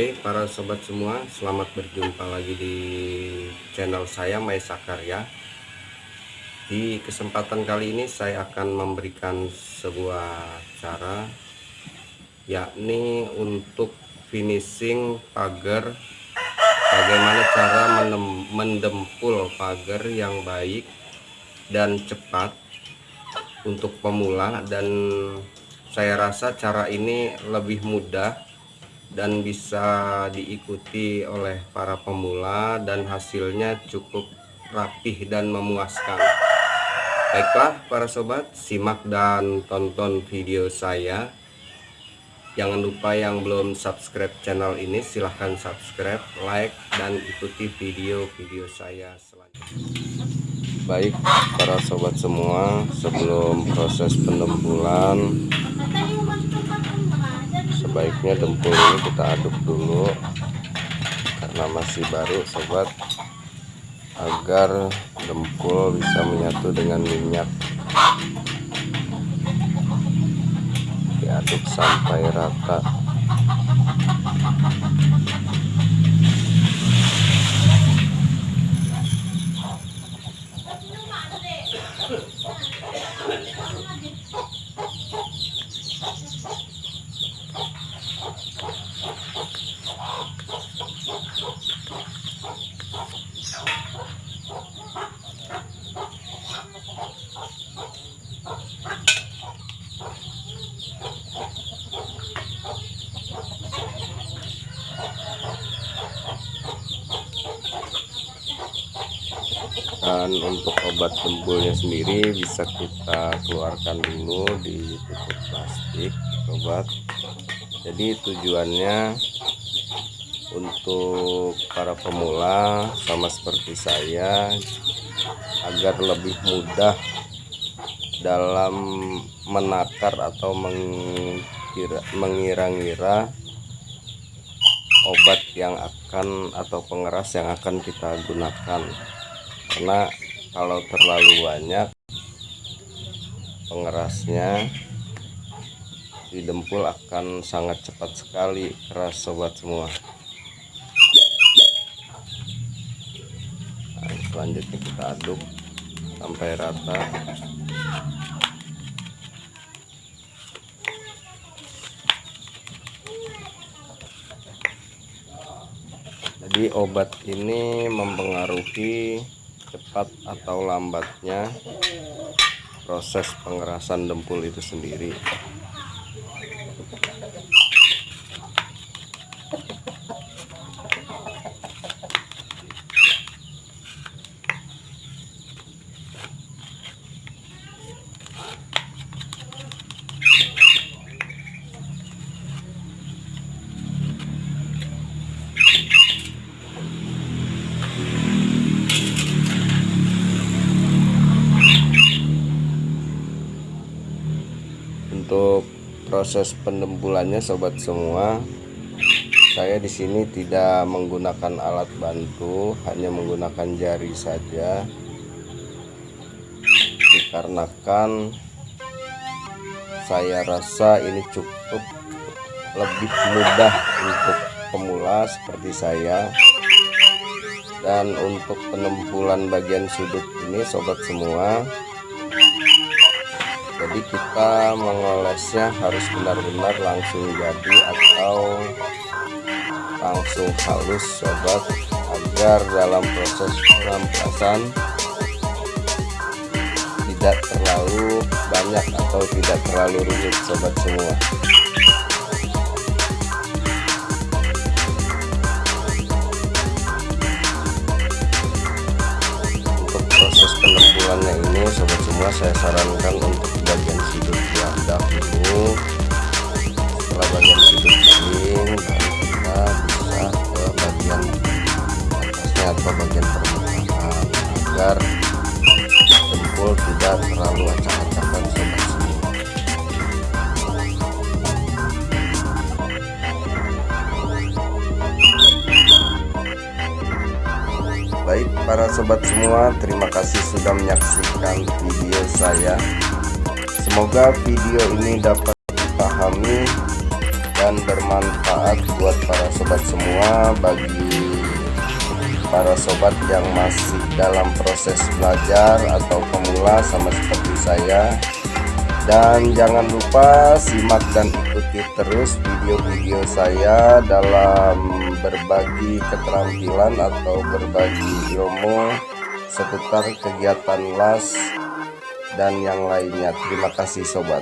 Oke para sobat semua selamat berjumpa lagi di channel saya Maisa Karya di kesempatan kali ini saya akan memberikan sebuah cara yakni untuk finishing pagar. Bagaimana cara mendempul pagar yang baik dan cepat untuk pemula dan saya rasa cara ini lebih mudah dan bisa diikuti oleh para pemula dan hasilnya cukup rapih dan memuaskan. Baiklah para sobat simak dan tonton video saya. Jangan lupa yang belum subscribe channel ini silahkan subscribe like dan ikuti video-video saya selanjutnya. Baik para sobat semua sebelum proses penempulan sebaiknya dempul ini kita aduk dulu karena masih baru sobat agar dempul bisa menyatu dengan minyak. Diaduk sampai rata untuk obat dempulnya sendiri bisa kita keluarkan dulu di tutup plastik obat. Jadi tujuannya untuk para pemula sama seperti saya agar lebih mudah dalam menakar atau mengira-ngira obat yang akan atau pengeras yang akan kita gunakan karena kalau terlalu banyak pengerasnya di dempul akan sangat cepat sekali keras sobat semua. Nah, selanjutnya kita aduk sampai rata. Jadi obat ini mempengaruhi cepat atau lambatnya proses pengerasan dempul itu sendiri untuk proses penembulannya sobat semua. Saya di sini tidak menggunakan alat bantu hanya menggunakan jari saja. Dikarenakan saya rasa ini cukup lebih mudah untuk pemula seperti saya. Dan untuk penempulan bagian sudut ini sobat semua jadi kita mengolesnya harus benar-benar langsung jadi atau langsung halus sobat agar dalam proses pengampasan tidak terlalu banyak atau tidak terlalu rumit sobat semua. Untuk proses penempulannya ini sobat semua saya sarankan untuk bagian sudut yang dahulu setelah bagian sudut kering kita bisa ke bagian atasnya atau bagian permukaan agar dempul tidak terlalu acak-acakan baik para sobat semua terima kasih sudah menyaksikan video saya Semoga video ini dapat dipahami dan bermanfaat buat para sobat semua bagi para sobat yang masih dalam proses belajar atau pemula sama seperti saya. Dan jangan lupa simak dan ikuti terus video-video saya dalam berbagi keterampilan atau berbagi ilmu seputar kegiatan las dan yang lainnya terima kasih sobat